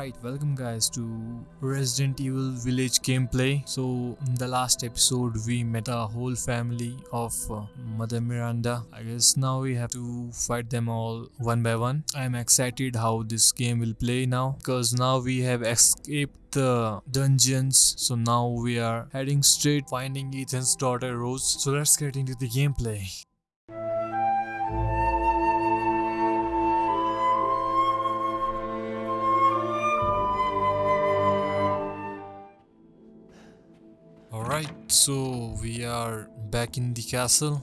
Alright, welcome guys to Resident Evil Village gameplay. So, in the last episode, we met a whole family of uh, Mother Miranda. I guess now we have to fight them all one by one. I am excited how this game will play now because now we have escaped the dungeons. So now we are heading straight finding Ethan's daughter Rose. So let's get into the gameplay. Alright, so we are back in the castle.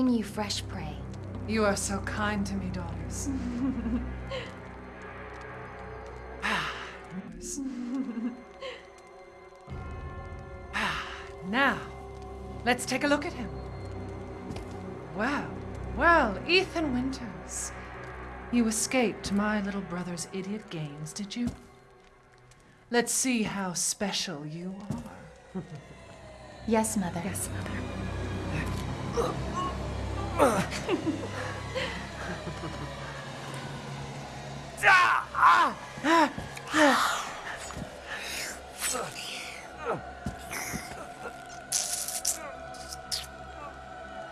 Bring you fresh prey. You are so kind to me, daughters. Ah. Ah, now, let's take a look at him. Well, well, Ethan Winters. You escaped my little brother's idiot games, did you? Let's see how special you are. Yes, Mother. Yes, Mother.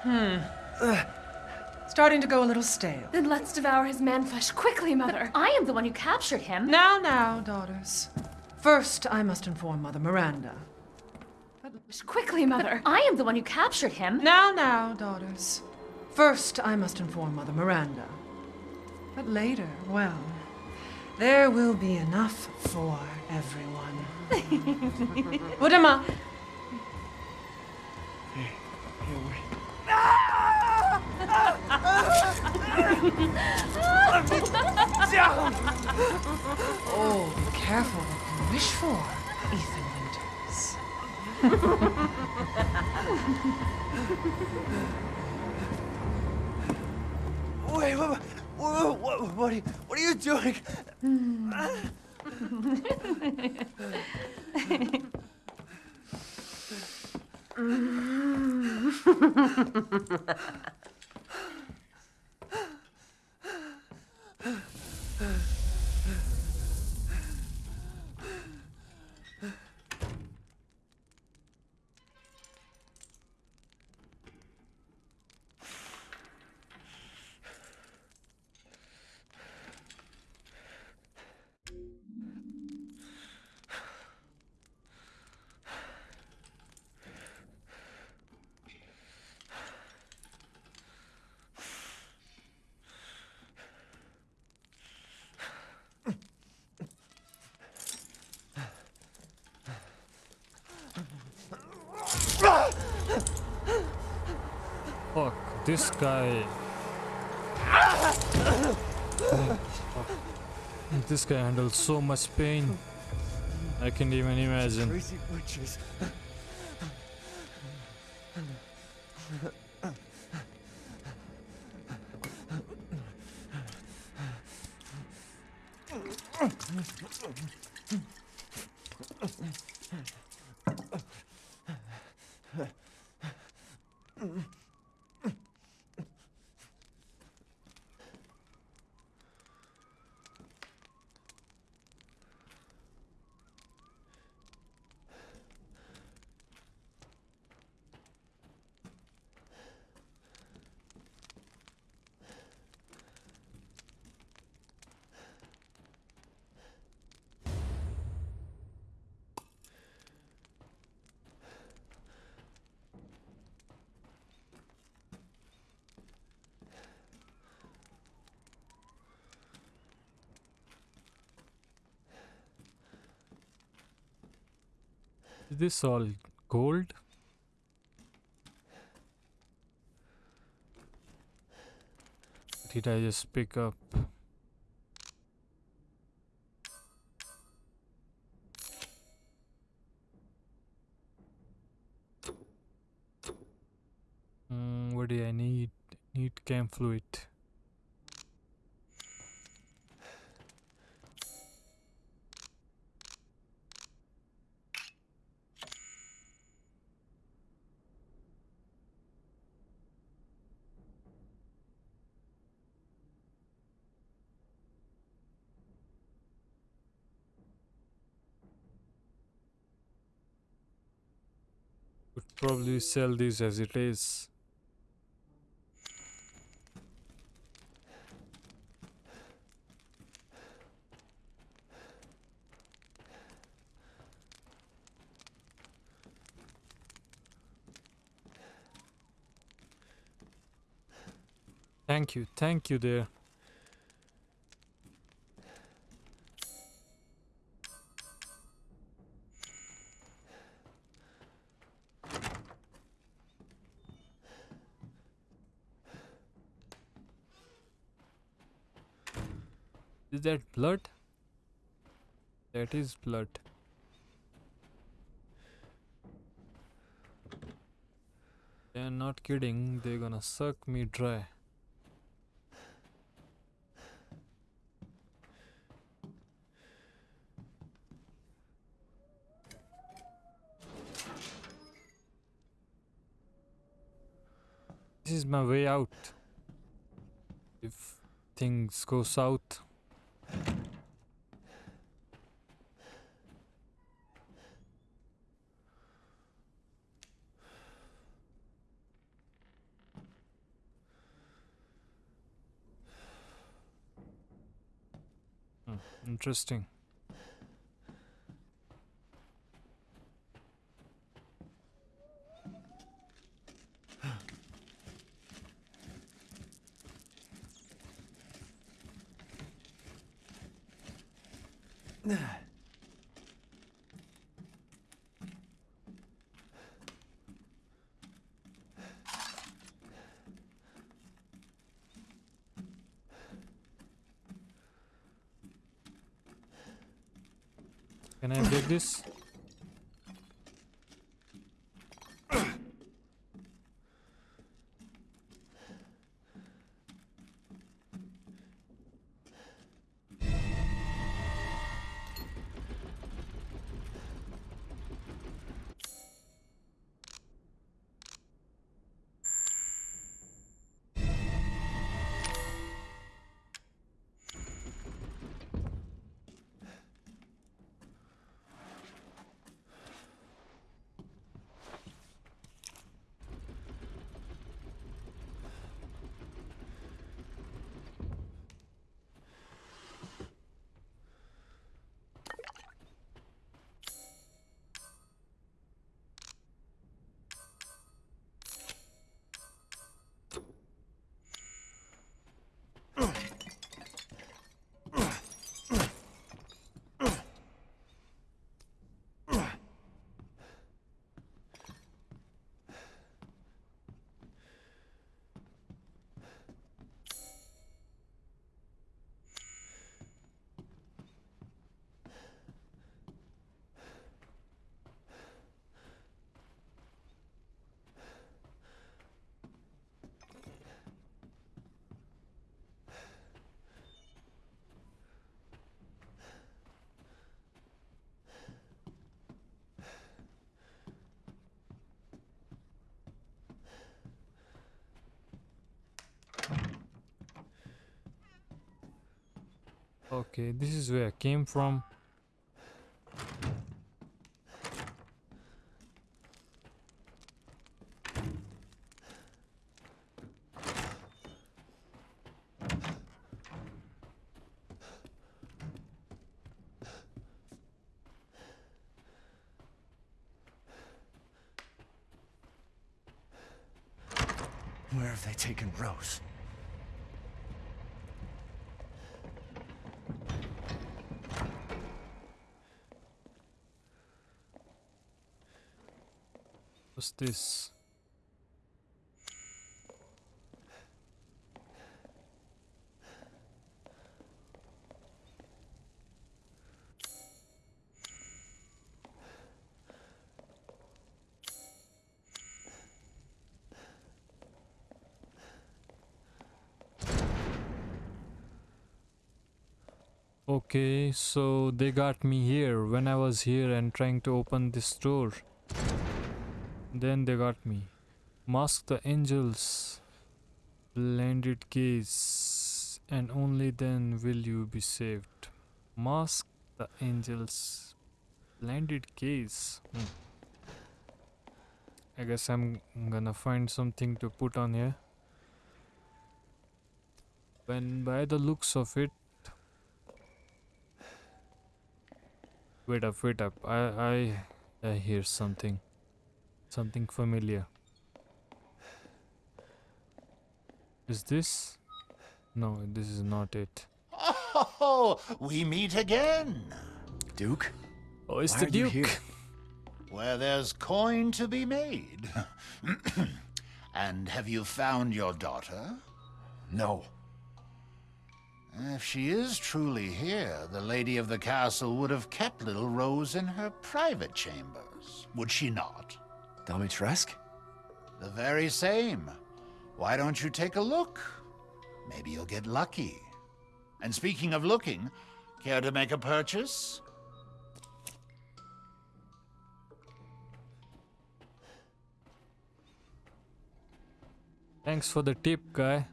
Hmm. Starting to go a little stale. Then let's devour his man flesh quickly, Mother. I am the one who captured him. Now, now, daughters. First, I must inform Mother Miranda. Quickly, Mother. I am the one who captured him. Now, now, daughters. First, I must inform Mother Miranda. But later, well, there will be enough for everyone. Put him up. Oh, be careful what you wish for, Ethan Winters. Wait, what, what, what, what, are you, what are you doing? this guy... this guy handles so much pain. I can't even imagine. Crazy witches. Is this all gold? Did I just pick up? Mm, what do I need? Need cam fluid. Probably sell this as it is. Thank you, thank you there. That blood? That is blood. They're not kidding, they're gonna suck me dry. This is my way out. If things go south. Hmm, interesting. Can I break this? Okay, this is where I came from. Where have they taken Rose? This? Okay, so they got me here when I was here and trying to open this door. Then they got me. Mask the angels. Blended gaze. And only then will you be saved. Mask the angels. Blended gaze. Hmm. I guess I'm gonna find something to put on here. When by the looks of it, Wait up, wait up. I I I hear something. Something familiar. Is this? No, this is not it. Oh, we meet again. Duke? Oh, it's Why the are you Duke. here? Where there's coin to be made. and have you found your daughter? No. If she is truly here, the lady of the castle would have kept little Rose in her private chambers, would she not? Dimitrescu? The very same. Why don't you take a look? Maybe you'll get lucky. And speaking of looking, care to make a purchase? Thanks for the tip, guy.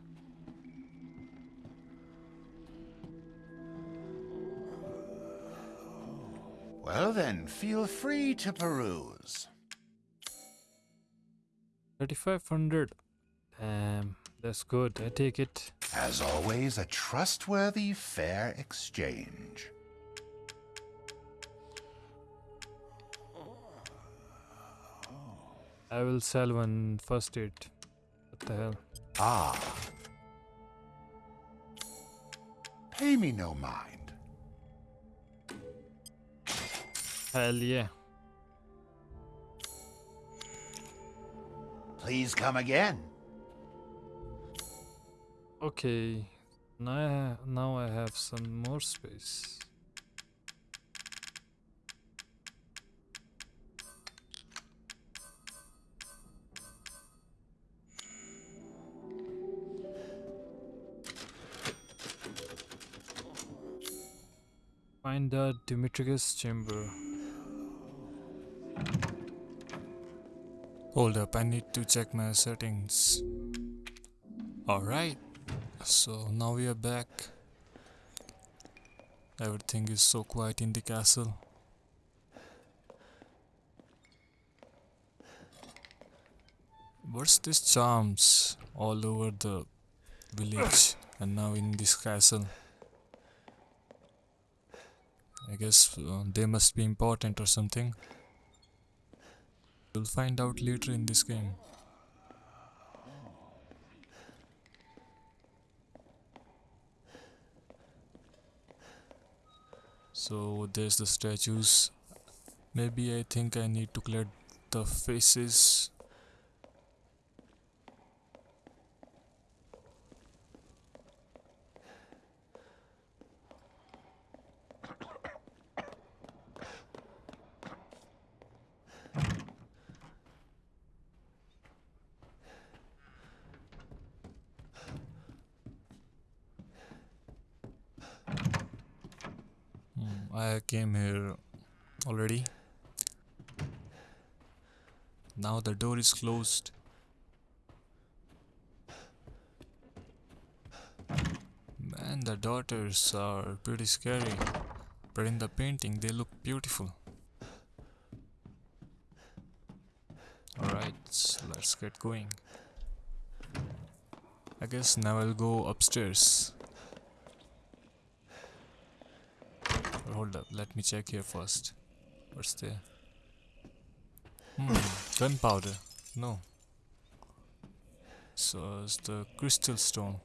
Well then, feel free to peruse. 3500. Damn, that's good. I take it. As always, a trustworthy, fair exchange. I will sell one first aid. What the hell? Ah. Pay me no mind. Hell yeah. Please come again. Okay. Now I, now I have some more space. Find the Dimitrescu's chamber. Hold up, I need to check my settings. Alright, so now we are back. Everything is so quiet in the castle. What's this charms all over the village and now in this castle? I guess uh, they must be important or something. We'll find out later in this game. So there's the statues. Maybe I think I need to clear the faces. Hmm, I came here already. Now the door is closed. Man, the daughters are pretty scary. But in the painting, they look beautiful. Alright, so let's get going. I guess now I'll go upstairs. Hold up, let me check here first. What's there? Hmm, gunpowder. No. So it's the crystal stone.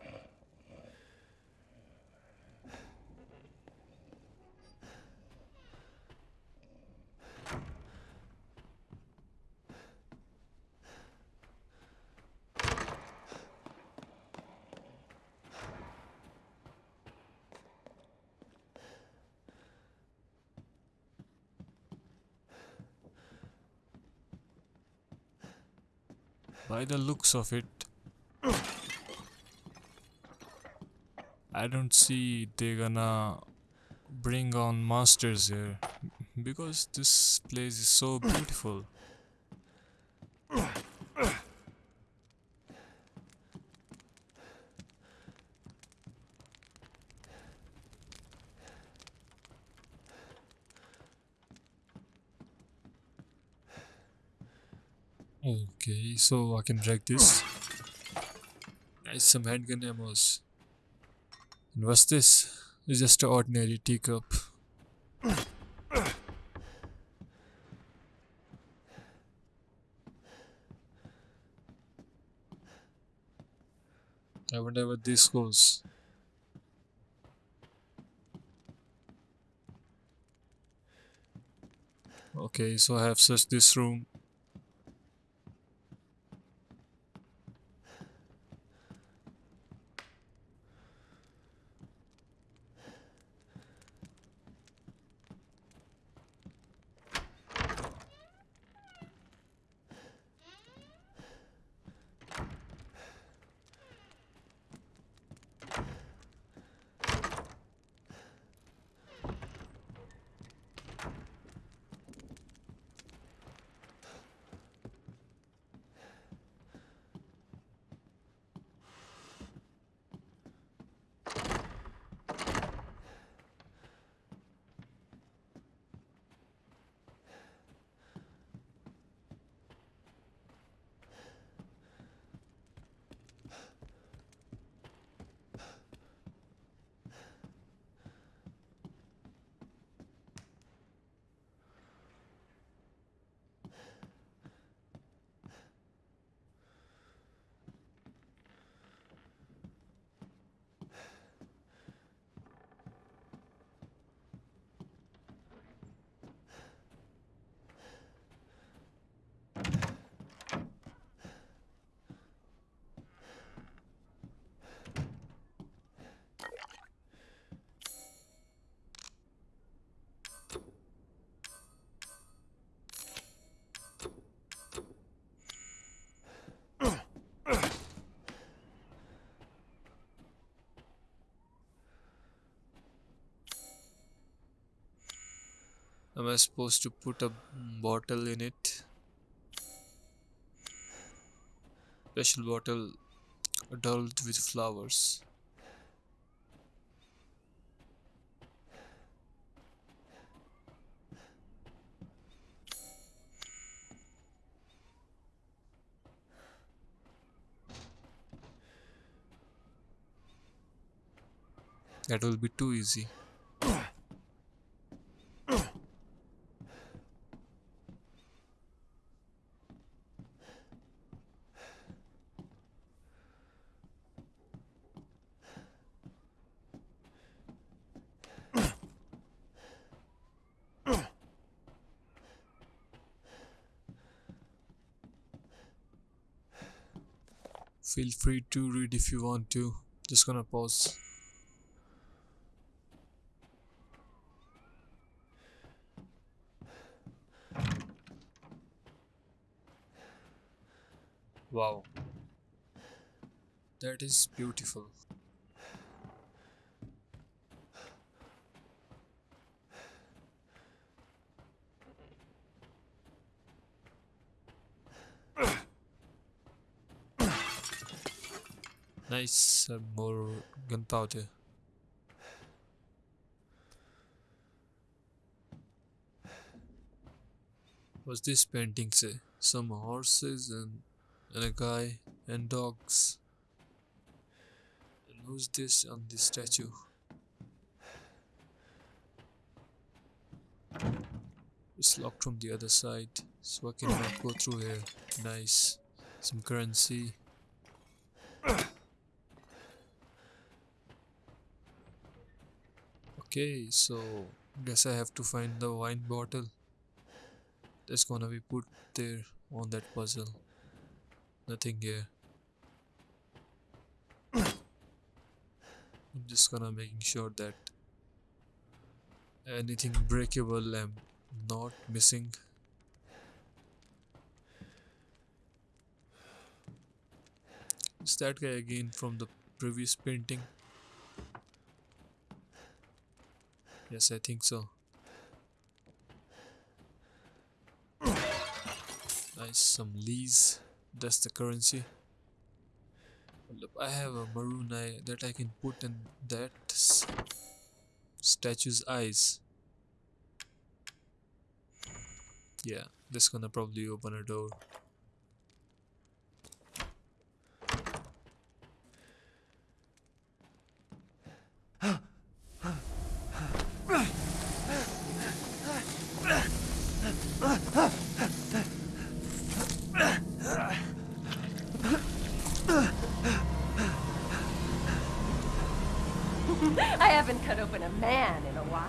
By the looks of it, I don't see they're gonna bring on monsters here because this place is so beautiful. Okay, so I can drag this. Nice, some handgun ammos. And what's this? It's just an ordinary teacup. I wonder what this goes. Okay, so I have searched this room. Am I supposed to put a bottle in it? Special bottle adorned with flowers. That will be too easy. Feel free to read if you want to. Just gonna pause. Wow. That is beautiful. Nice, uh, more gunpowder. What's this painting say? Some horses and, and a guy and dogs. And who's this on this statue? It's locked from the other side, so I cannot go through here. Nice. Some currency. Okay, so guess I have to find the wine bottle that's gonna be put there on that puzzle. Nothing here. I'm just gonna making sure that anything breakable I'm not missing. Is that guy again from the previous painting? Yes, I think so. Nice, some lees. That's the currency. I have a maroon eye that I can put in that statue's eyes. Yeah, this gonna probably open a door. I haven't cut open a man in a while.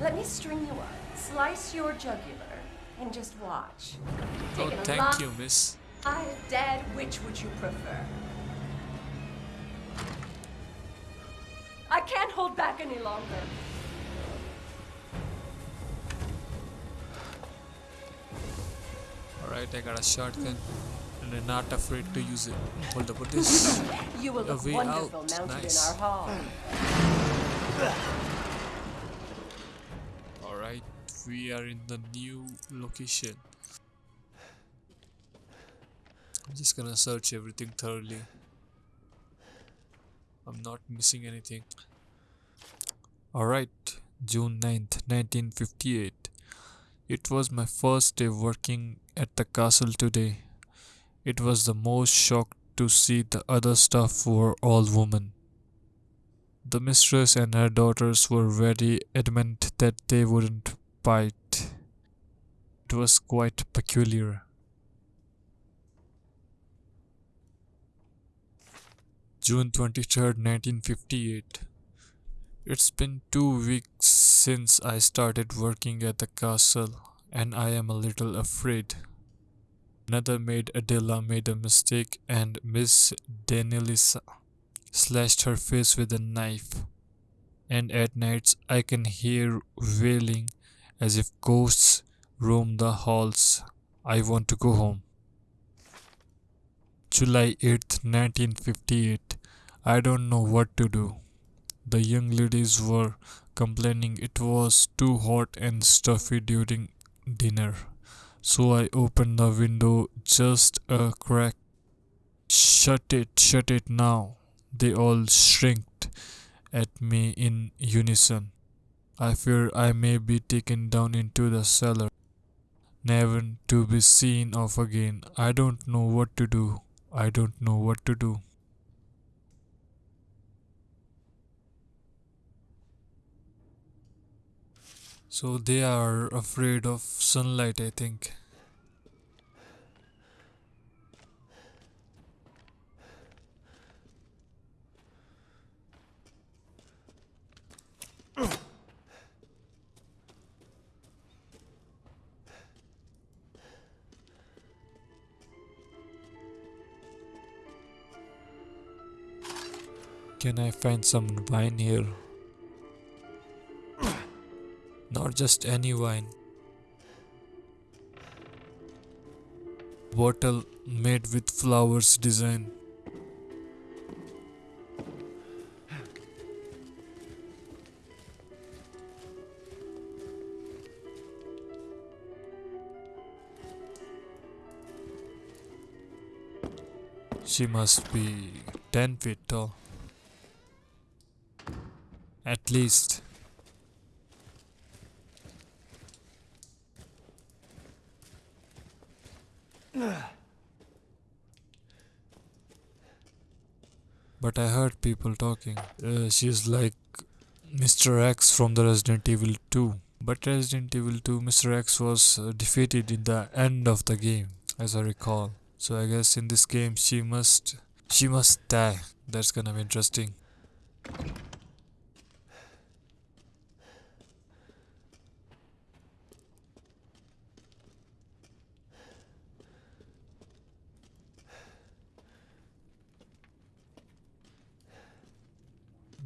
Let me string you up, slice your jugular, and just watch. Oh, Take a thank you, miss. Alive, dead, which would you prefer? I can't hold back any longer. Alright, I got a shotgun and not afraid to use it. Hold up, what this? You will A look way wonderful out. mounted Nice. in our hall. Alright, we are in the new location. I'm just gonna search everything thoroughly. I'm not missing anything. Alright, June 9th, 1958. It was my first day working at the castle today. It was the most shock to see the other staff were all women. The mistress and her daughters were very adamant that they wouldn't bite. It was quite peculiar. June 23rd, 1958. It's been two weeks since I started working at the castle, and I am a little afraid. Another maid Adela made a mistake, and Miss Danielisa slashed her face with a knife. And at nights I can hear wailing as if ghosts roam the halls. I want to go home. July 8th, 1958. I don't know what to do. The young ladies were complaining it was too hot and stuffy during dinner. So I opened the window just a crack. Shut it, shut it now. They all shrieked at me in unison. I fear I may be taken down into the cellar, never to be seen of again. I don't know what to do. I don't know what to do. So they are afraid of sunlight, I think. Can I find some wine here? Not just any wine. Bottle made with flowers design. She must be 10 feet tall. At least. But I heard people talking. Uh, she's like Mr. X from the Resident Evil 2. But Resident Evil 2, Mr. X was uh, defeated in the end of the game, as I recall. So I guess in this game she must she must die. That's gonna be interesting.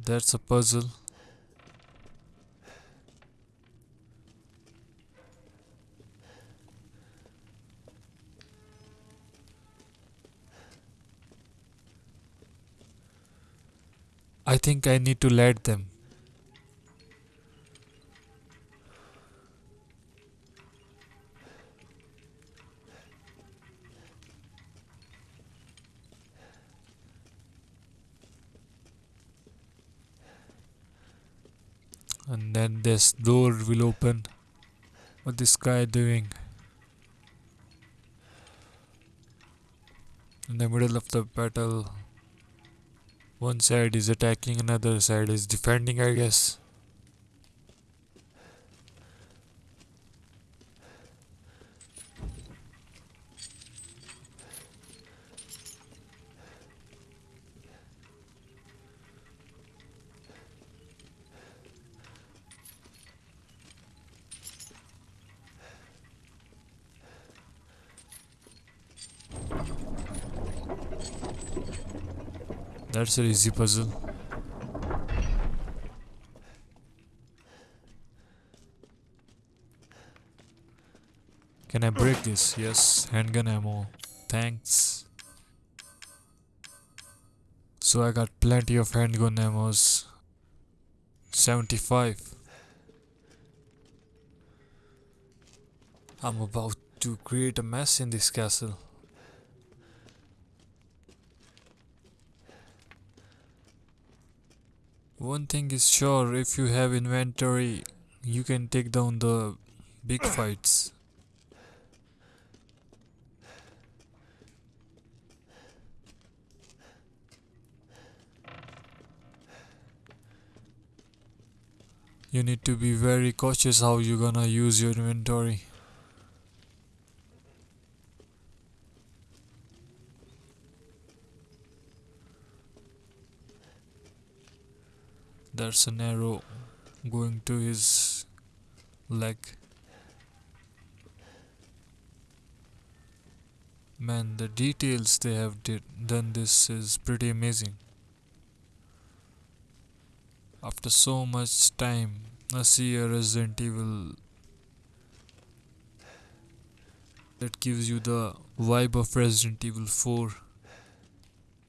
That's a puzzle. I think I need to let them. And then this door will open. What this guy doing? In the middle of the battle, one side is attacking, another side is defending, I guess. Can I break this? Yes, handgun ammo. Thanks. So I got plenty of handgun ammos. 75. I'm about to create a mess in this castle. One thing is sure, if you have inventory, you can take down the big fights. You need to be very cautious how you're gonna use your inventory. There's an arrow going to his leg. Man, the details they have did, done this is pretty amazing. After so much time, I see a Resident Evil that gives you the vibe of Resident Evil 4.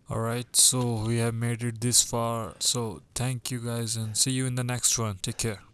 Alright, so we have made it this far. So thank you guys and see you in the next one. Take care.